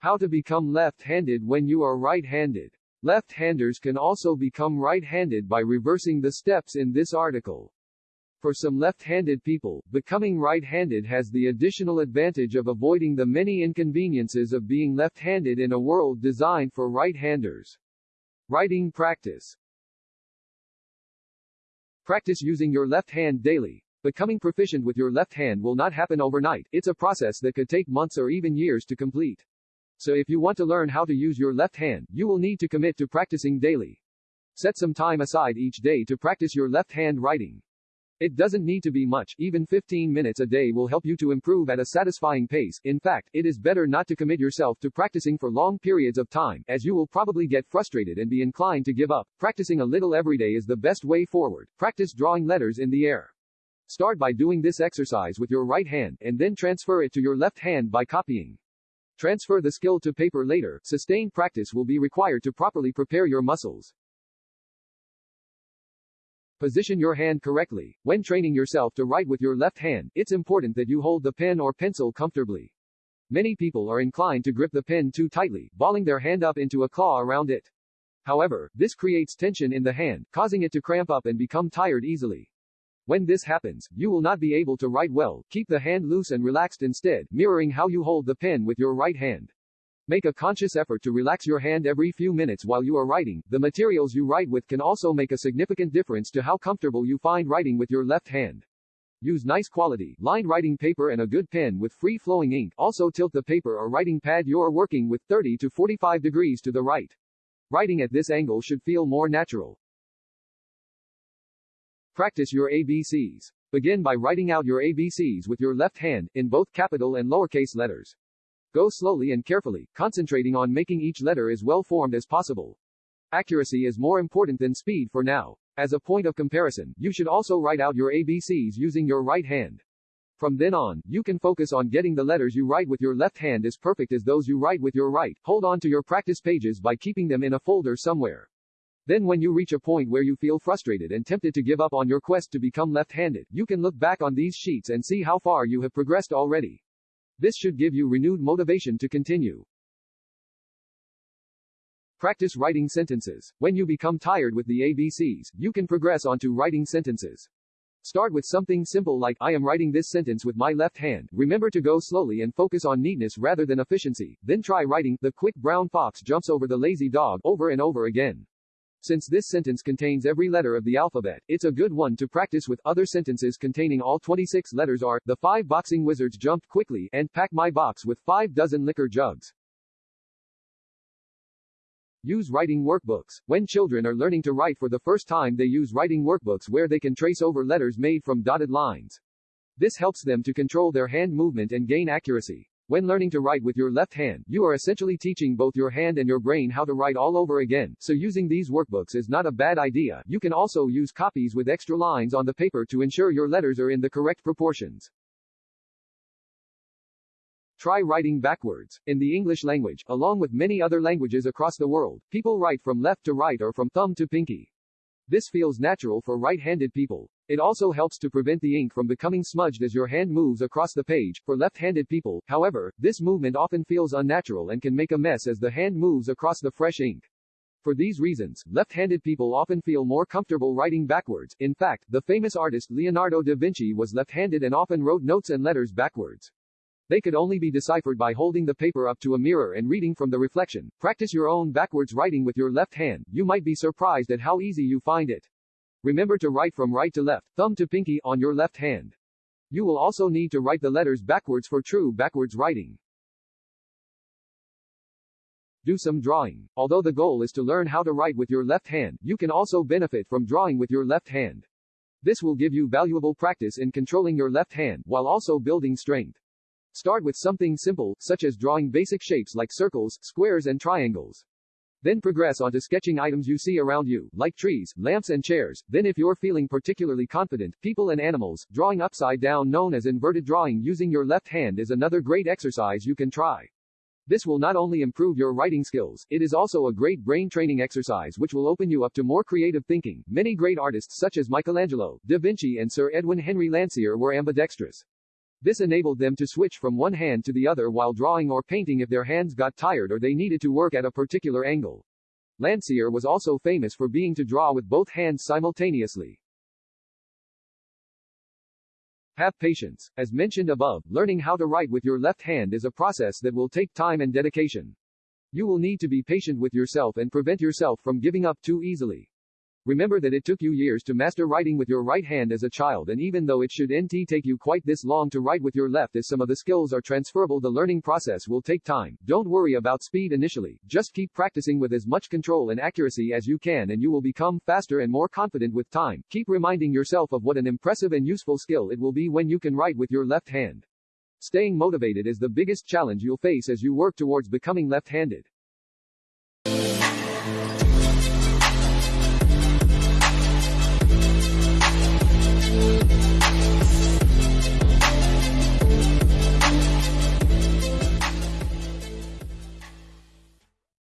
How to become left-handed when you are right-handed. Left-handers can also become right-handed by reversing the steps in this article. For some left-handed people, becoming right-handed has the additional advantage of avoiding the many inconveniences of being left-handed in a world designed for right-handers. Writing practice. Practice using your left hand daily. Becoming proficient with your left hand will not happen overnight. It's a process that could take months or even years to complete. So if you want to learn how to use your left hand, you will need to commit to practicing daily. Set some time aside each day to practice your left hand writing. It doesn't need to be much, even 15 minutes a day will help you to improve at a satisfying pace. In fact, it is better not to commit yourself to practicing for long periods of time, as you will probably get frustrated and be inclined to give up. Practicing a little every day is the best way forward. Practice drawing letters in the air. Start by doing this exercise with your right hand, and then transfer it to your left hand by copying. Transfer the skill to paper later. Sustained practice will be required to properly prepare your muscles. Position your hand correctly. When training yourself to write with your left hand, it's important that you hold the pen or pencil comfortably. Many people are inclined to grip the pen too tightly, balling their hand up into a claw around it. However, this creates tension in the hand, causing it to cramp up and become tired easily. When this happens, you will not be able to write well. Keep the hand loose and relaxed instead, mirroring how you hold the pen with your right hand. Make a conscious effort to relax your hand every few minutes while you are writing. The materials you write with can also make a significant difference to how comfortable you find writing with your left hand. Use nice quality, lined writing paper and a good pen with free-flowing ink. Also tilt the paper or writing pad you're working with 30 to 45 degrees to the right. Writing at this angle should feel more natural. Practice your ABCs. Begin by writing out your ABCs with your left hand, in both capital and lowercase letters. Go slowly and carefully, concentrating on making each letter as well formed as possible. Accuracy is more important than speed for now. As a point of comparison, you should also write out your ABCs using your right hand. From then on, you can focus on getting the letters you write with your left hand as perfect as those you write with your right. Hold on to your practice pages by keeping them in a folder somewhere. Then when you reach a point where you feel frustrated and tempted to give up on your quest to become left-handed, you can look back on these sheets and see how far you have progressed already. This should give you renewed motivation to continue. Practice writing sentences. When you become tired with the ABCs, you can progress onto writing sentences. Start with something simple like, I am writing this sentence with my left hand. Remember to go slowly and focus on neatness rather than efficiency. Then try writing, the quick brown fox jumps over the lazy dog, over and over again. Since this sentence contains every letter of the alphabet, it's a good one to practice with. Other sentences containing all 26 letters are, the five boxing wizards jumped quickly, and pack my box with five dozen liquor jugs. Use writing workbooks. When children are learning to write for the first time they use writing workbooks where they can trace over letters made from dotted lines. This helps them to control their hand movement and gain accuracy. When learning to write with your left hand, you are essentially teaching both your hand and your brain how to write all over again, so using these workbooks is not a bad idea. You can also use copies with extra lines on the paper to ensure your letters are in the correct proportions. Try writing backwards. In the English language, along with many other languages across the world, people write from left to right or from thumb to pinky. This feels natural for right-handed people. It also helps to prevent the ink from becoming smudged as your hand moves across the page. For left-handed people, however, this movement often feels unnatural and can make a mess as the hand moves across the fresh ink. For these reasons, left-handed people often feel more comfortable writing backwards. In fact, the famous artist Leonardo da Vinci was left-handed and often wrote notes and letters backwards. They could only be deciphered by holding the paper up to a mirror and reading from the reflection. Practice your own backwards writing with your left hand. You might be surprised at how easy you find it. Remember to write from right to left, thumb to pinky, on your left hand. You will also need to write the letters backwards for true backwards writing. Do some drawing. Although the goal is to learn how to write with your left hand, you can also benefit from drawing with your left hand. This will give you valuable practice in controlling your left hand, while also building strength. Start with something simple, such as drawing basic shapes like circles, squares and triangles. Then progress onto sketching items you see around you, like trees, lamps and chairs. Then if you're feeling particularly confident, people and animals, drawing upside down known as inverted drawing using your left hand is another great exercise you can try. This will not only improve your writing skills, it is also a great brain training exercise which will open you up to more creative thinking. Many great artists such as Michelangelo, Da Vinci and Sir Edwin Henry Landseer were ambidextrous. This enabled them to switch from one hand to the other while drawing or painting if their hands got tired or they needed to work at a particular angle. Landseer was also famous for being to draw with both hands simultaneously. Have patience. As mentioned above, learning how to write with your left hand is a process that will take time and dedication. You will need to be patient with yourself and prevent yourself from giving up too easily. Remember that it took you years to master writing with your right hand as a child and even though it should nt take you quite this long to write with your left as some of the skills are transferable the learning process will take time. Don't worry about speed initially, just keep practicing with as much control and accuracy as you can and you will become faster and more confident with time. Keep reminding yourself of what an impressive and useful skill it will be when you can write with your left hand. Staying motivated is the biggest challenge you'll face as you work towards becoming left-handed.